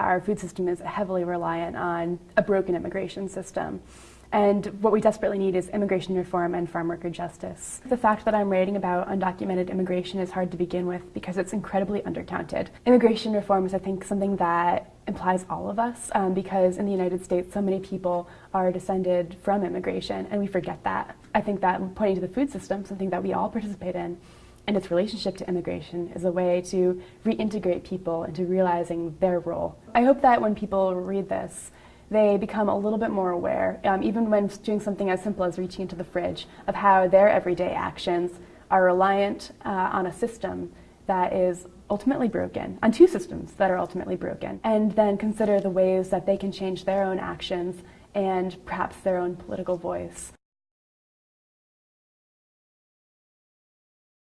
Our food system is heavily reliant on a broken immigration system. And what we desperately need is immigration reform and farm worker justice. The fact that I'm writing about undocumented immigration is hard to begin with because it's incredibly undercounted. Immigration reform is, I think, something that implies all of us um, because in the United States, so many people are descended from immigration and we forget that. I think that pointing to the food system, something that we all participate in, and its relationship to immigration is a way to reintegrate people into realizing their role. I hope that when people read this, they become a little bit more aware, um, even when doing something as simple as reaching into the fridge, of how their everyday actions are reliant uh, on a system that is ultimately broken, on two systems that are ultimately broken, and then consider the ways that they can change their own actions and perhaps their own political voice.